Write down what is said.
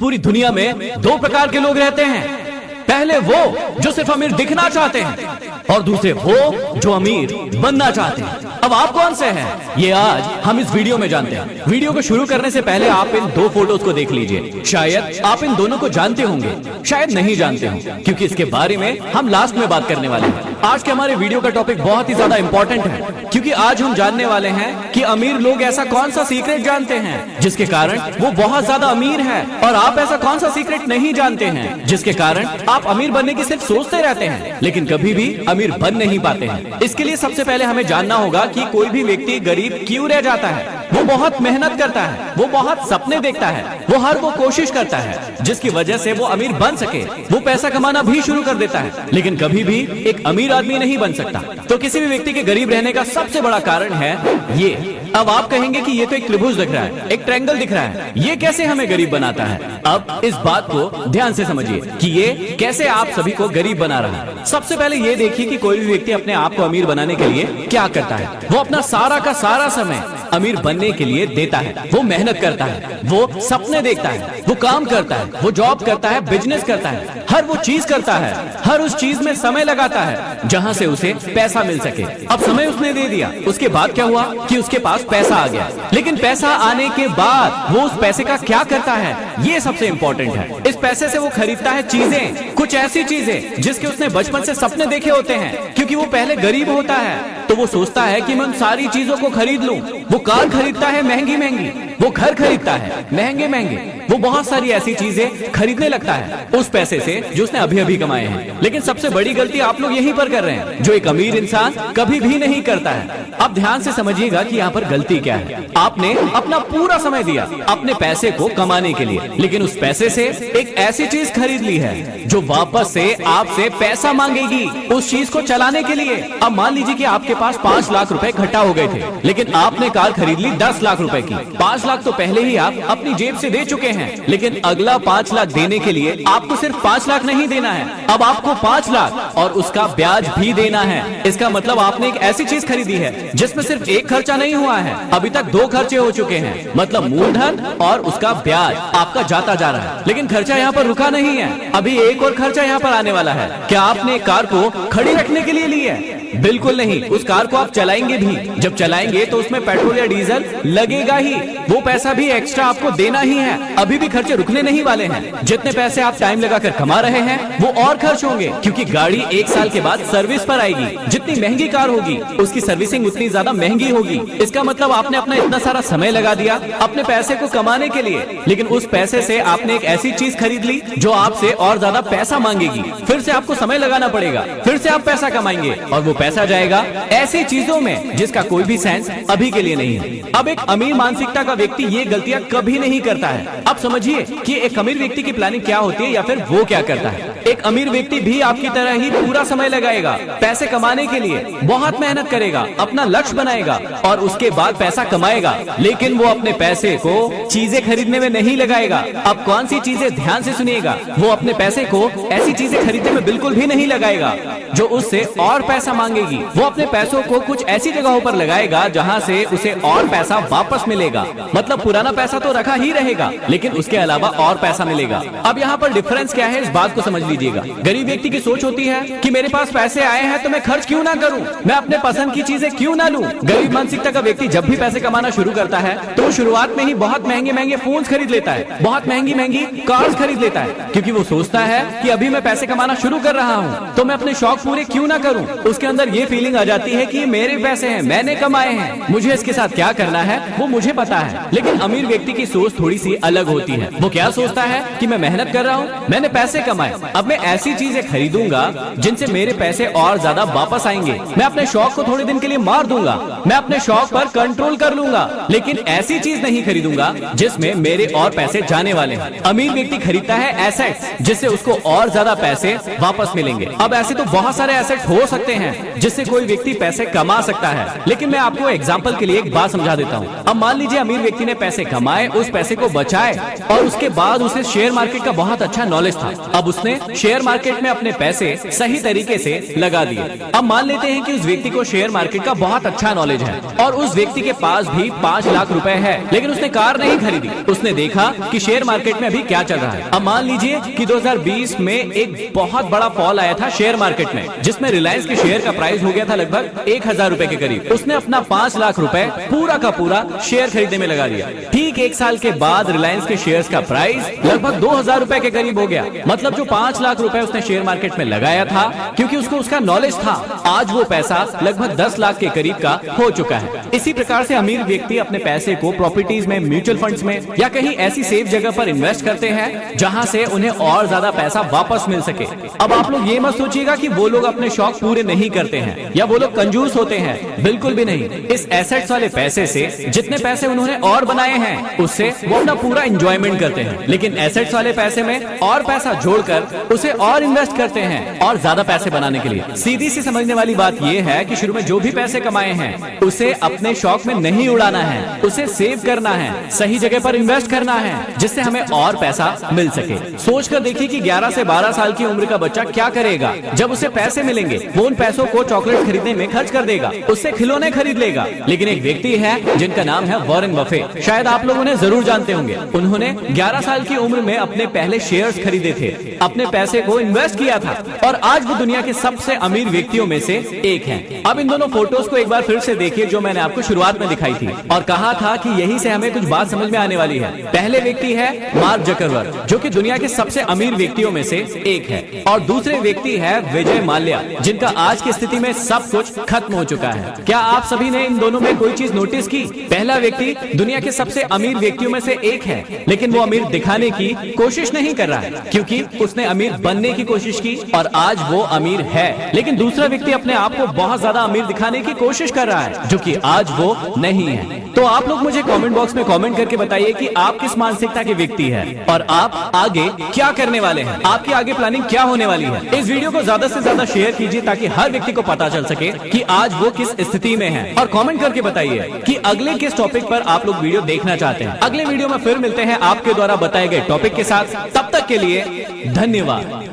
पूरी दुनिया में दो प्रकार के लोग रहते हैं। पहले वो जो सिर्फ़ अमीर दिखना चाहते हैं और दूसरे वो जो अमीर बनना चाहते हैं। अब आप कौन से हैं? ये आज हम इस वीडियो में जानते हैं। वीडियो को शुरू करने से पहले आप इन दो फ़ोटोज़ को देख लीजिए। शायद आप इन दोनों को जानते होंगे, शायद नहीं जानते हो, क्योंकि इसके बारे में हम लास्ट में बात करने वाले हैं। आज के हमारे वीडियो का टॉपिक बहुत ही ज़्यादा इंपॉर्टेंट है, क्योंकि आज हम जानने वाले हैं कि अमीर लोग ऐसा कौन सा सीक्रेट जानते हैं, जिसके कारण वो बहुत ज़्यादा अमीर है, और आप ऐसा कौन सा सीक्रेट नहीं जानते हैं, जिसके कारण आप अमीर बनने की सिर्फ़ सोचते रहते हैं, लेकिन कभी भी अमीर बन नहीं पाते हैं। इसके लिए सबसे पहले हमें जानना होगा कि कोई भी व्यक्ति गरीब क्यों रह जाता है। वो बहुत मेहनत करता है, वो बहुत सपने देखता है, वो हर वो कोशिश करता है, जिसकी वजह से वो अमीर बन सके। वो पैसा कमाना भी शुरू कर देता है, लेकिन कभी भी एक अमीर आदमी नहीं बन सकता। तो किसी भी व्यक्ति के गरीब रहने का सबसे बड़ा कारण है ये। अब आप कहेंगे कि ये तो एक त्रिभुज दिख रहा है, एक ट्रैंगल दिख रहा है। ये कैसे हमें गरीब बनाता है? अब इस बात को ध्यान से समझिए कि ये कैसे आप सभी को गरीब बना रहा है। सबसे पहले ये देखिए कि कोई भी व्यक्ति अपने आप को अमीर बनाने के लिए क्या करता है। वो अपना सारा का सारा समय अमीर बनने के लिए देता है। वो मेहनत करता है, वो सपने देखता है, वो काम करता है, वो जॉब करता है बिज़नेस करता है, हर वो चीज़ करता है, हर उस चीज़ में समय लगाता है, जहाँ से उसे पैसा मिल सके। अब समय उसने दे दिया, उसके बाद क्या हुआ कि उसके पास पैसा आ गया। लेकिन पैसा आने के बाद वो उस पैसे का क्या करता है? ये सबसे इम्पोर्टेंट है। इस पैसे से वो खरीदता है चीज़ें, कुछ ऐसी चीज़ें, जिसके उसने बचपन से सपने देखे होते हैं, क्योंकि वो पहले गरीब होता है। तो वो सोचता है कि मैं उन सारी चीज़ों को खरीद लूँ। वो कार खरीदता है महँगी महँगी, वो घर खरीदता है महँगे महँगे। वो बहुत सारी ऐसी चीज़ें खरीदने लगता है, उस पैसे से जो उसने अभी अभी कमाए हैं। लेकिन सबसे बड़ी गलती आप लोग यहीं पर कर रहे हैं, जो एक अमीर इंसान कभी भी नहीं करता है। अब ध्यान से समझिएगा कि यहाँ पर गलती क्या है। आपने अपना पूरा समय दिया, अपने पैसे को कमाने के लिए। लेकिन उस पैसे से एक ऐसी चीज़ खरीद ली है, जो वापस से आपसे पैसा मांगेगी उस चीज़ को चलाने के लिए। अब मान लीजिए कि आपके पास पाँच लाख रुपए इकट्ठा हो गए थे, लेकिन आपने कार खरीद ली दस लाख रुपए की। पाँच लाख तो पहले ही आप अपनी जेब से दे चुके हैं, लेकिन अगला पाँच लाख देने के लिए आपको सिर्फ़ पाँच लाख नहीं देना है। अब आपको पाँच लाख और उसका ब्याज भी देना है। इसका मतलब आपने एक ऐसी चीज़ खरीदी है, जिसमें सिर्फ़ एक खर्चा नहीं हुआ है। अभी तक दो खर्चे हो चुके हैं मतलब मूलधन और उसका ब्याज। आपका जाता जा रहा है। लेकिन खर्चा यहाँ पर रुका नहीं है। अभी एक और खर्चा यहाँ पर आने वाला है। क्या आपने कार को खड़ी रखने के लिए ली है? बिल्कुल नहीं। उस कार को आप चलाएँगे भी। जब चलाएँगे तो उसमें पेट्रोल या डीजल लगेगा ही। वो पैसा भी एक्स्ट्रा आपको देना ही है। अभी भी खर्चे रुकने नहीं वाले हैं। जितने पैसे आप टाइम लगाकर कमा रहे हैं, वो और खर्च होंगे। क्योंकि गाड़ी एक साल के बाद सर्विस पर आएगी। जितनी महँगी कार होगी, उसकी सर्विसिंग उतनी ज़्यादा महँगी होगी। इसका मतलब आपने अपना इतना सारा समय लगा दिया। अपने पैसे को कमाने के लिए। लेकिन उस पैसे से आपने एक ऐसी चीज़ खरीद ली जो आपसे और ज़्यादा पैसा मांगेगी। फिर से आपको समय लगाना पड़ेगा। फिर से आप पैसा कमाएँगे और वो पैसा जाएगा ऐसी चीज़ों में जिसका कोई भी सेंस अभी के लिए नहीं है। अब एक अमीर मानसिकता का व्यक्ति ये गलतियाँ कभी नहीं करता है। अब समझिए कि एक अमीर व्यक्ति की प्लानिंग क्या होती है या फिर वो क्या करता है। एक अमीर व्यक्ति भी आपकी तरह ही पूरा समय लगाएगा पैसे कमाने के लिए, बहुत मेहनत करेगा, अपना लक्ष्य बनाएगा और उसके बाद पैसा कमाएगा। लेकिन वो अपने पैसे को चीज़ें खरीदने में नहीं लगाएगा। अब कौन सी चीज़ें ध्यान से सुनिएगा? वो अपने पैसे को ऐसी चीज़ें खरीदने में बिल्कुल भी नहीं लगाएगा, जो उससे और पैसा मांगेगी। वो अपने पैसों को कुछ ऐसी जगहों पर लगाएगा, जहाँ से उसे और पैसा वापस मिलेगा। मतलब पुराना पैसा तो रखा ही रहेगा, लेकिन उसके अलावा और पैसा मिलेगा। अब यहाँ पर डिफरेंस क्या है, इस बात को समझ लीजिएगा। गरीब व्यक्ति की सोच होती है की मेरे पास पैसे आए हैं तो मैं खर्च क्यूँ ना करूँ? मैं अपने पसंद की चीज़ें क्यूँ ना लूँ? गरीब मानसिकता का व्यक्ति जब भी पैसे कमाना शुरू करता है तो शुरुआत में ही बहुत महँगे महँगे फ़ोन खरीद लेता है। बहुत महँगी महँगी कार्स खरीद लेता है। क्योंकि वो सोचता है कि अभी मैं पैसे कमाना शुरू कर रहा हूँ तो मैं अपने शौक पूरे क्यों ना करूँ? उसके अंदर ये फीलिंग आ जाती है की मेरे पैसे है, मैंने कमाए हैं। मुझे इसके साथ क्या करना है, वो मुझे पता है। लेकिन अमीर व्यक्ति की सोच थोड़ी सी अलग होती है। वो क्या सोचता है की मैं मेहनत कर रहा हूँ, मैंने पैसे कमाए। अब मैं ऐसी चीज़ें खरीदूँगा, जिनसे मेरे पैसे और ज़्यादा वापस आएँगे। मैं अपने शौक को थोड़े दिन के लिए मार दूँगा। मैं अपने शौक पर कंट्रोल कर लूँगा। लेकिन ऐसी चीज़ नहीं खरीदूँगा, जिसमें मेरे और पैसे जाने वाले हैं। अमीर व्यक्ति खरीदता है एसेट्स जिससे उसको और ज़्यादा पैसे वापस मिलेंगे। अब ऐसे तो बहुत सारे एसेट्स हो सकते हैं, जिससे कोई व्यक्ति पैसे कमा सकता है। लेकिन मैं आपको एग्ज़ाम्पल के लिए एक बात समझा देता हूँ। अब मान लीजिए अमीर व्यक्ति ने पैसे कमाए, उस पैसे को बचाए, और उसके बाद उसे शेयर मार्केट का बहुत अच्छा नॉलेज था। अब उसने शेयर मार्केट में अपने पैसे सही तरीके से लगा दिए। अब मान लेते हैं कि उस व्यक्ति को शेयर मार्केट का बहुत अच्छा नॉलेज है, और उस व्यक्ति के पास भी पाँच लाख रुपए है, लेकिन उसने कार नहीं खरीदी। उसने देखा कि शेयर मार्केट में अभी क्या चल रहा है। अब मान लीजिए कि 2020 में एक बहुत बड़ा फॉल आया था शेयर मार्केट में, जिसमें रिलायंस के शेयर का प्राइस हो गया था लगभग एक हज़ार रूपए के करीब। उसने अपना पाँच लाख रूपए पूरा का पूरा शेयर खरीदने में लगा दिया। ठीक एक साल के बाद रिलायंस के शेयर का प्राइस लगभग दो हज़ार रूपए के करीब हो गया। मतलब जो पाँच लाख रूपए उसने शेयर मार्केट में लगाया था, क्योंकि उसको उसका नॉलेज था, आज वो पैसा लगभग दस लाख के करीब का हो चुका है। इसी प्रकार से अमीर व्यक्ति अपने पैसे को प्रॉपर्टीज़ में म्यूचुअल फंड्स में या कहीं ऐसी सेफ़ जगह पर इन्वेस्ट करते हैं, जहाँ से उन्हें और ज़्यादा पैसा वापस मिल सके। अब आप लोग ये मत सोचिएगा कि वो लोग अपने शौक पूरे नहीं करते हैं, या वो लोग कंजूस होते हैं। बिल्कुल भी नहीं। इस एसेट्स वाले पैसे से जितने पैसे उन्होंने और बनाए हैं, उससे वो अपना पूरा इंजॉयमेंट करते हैं। लेकिन एसेट्स वाले पैसे में और पैसा जोड़कर उसे और इन्वेस्ट करते हैं, और ज़्यादा पैसे बनाने के लिए। सीधी सी समझने वाली बात यह है कि शुरू में जो भी पैसे कमाए हैं, उसे अपने शौक में नहीं उड़ाना है, उसे सेव करना है। सही जगह पर इन्वेस्ट करना है, जिससे हमें और पैसा मिल सके। सोच कर देखिए कि 11 से 12 साल की उम्र का बच्चा क्या करेगा। जब उसे पैसे मिलेंगे, वो उन पैसों को चॉकलेट खरीदने में खर्च कर देगा। उससे खिलौने खरीद लेगा। लेकिन एक व्यक्ति है, जिनका नाम है वॉरेन बफे शायद आप लोग उन्हें ज़रूर जानते होंगे। उन्होंने 11 साल की उम्र में अपने पहले शेयर खरीदे थे। अपने पैसे को इन्वेस्ट किया था। और आज वो दुनिया के सबसे अमीर व्यक्तियों में से एक है। अब इन दोनों फ़ोटोज़ को एक बार फिर से देखिए, जो मैंने आपको शुरुआत में दिखाई थी। और कहा था कि यही से हमें कुछ बात समझ में आने वाली है। पहले व्यक्ति है मार्क जकरवर्ग, जो कि दुनिया के सबसे अमीर व्यक्तियों में से एक है। और दूसरे व्यक्ति है विजय माल्या, जिनका आज की स्थिति में सब कुछ खत्म हो चुका है। क्या आप सभी ने इन दोनों में कोई चीज़ नोटिस की? पहला व्यक्ति दुनिया के सबसे अमीर व्यक्तियों में से एक है, लेकिन वो अमीर दिखाने की कोशिश नहीं कर रहा है, क्योंकि उसने अमीर बनने की कोशिश की और आज वो अमीर है। लेकिन दूसरा व्यक्ति अपने आप को बहुत ज़्यादा अमीर दिखाने की कोशिश कर रहा है, जो कि आज वो नहीं है। तो आप लोग मुझे कमेंट बॉक्स में कमेंट करके बताइए कि आप किस मानसिकता के व्यक्ति है? और आप आगे क्या करने वाले हैं? आपकी आगे प्लानिंग क्या होने वाली है? इस वीडियो को ज़्यादा से ज़्यादा शेयर कीजिए ताकि हर व्यक्ति को पता चल सके कि आज वो किस स्थिति में है। और कमेंट करके बताइए कि अगले किस टॉपिक पर आप लोग वीडियो देखना चाहते हैं। अगले वीडियो में फिर मिलते हैं आपके द्वारा बताए गए टॉपिक के साथ। तब तक के लिए धन्यवाद।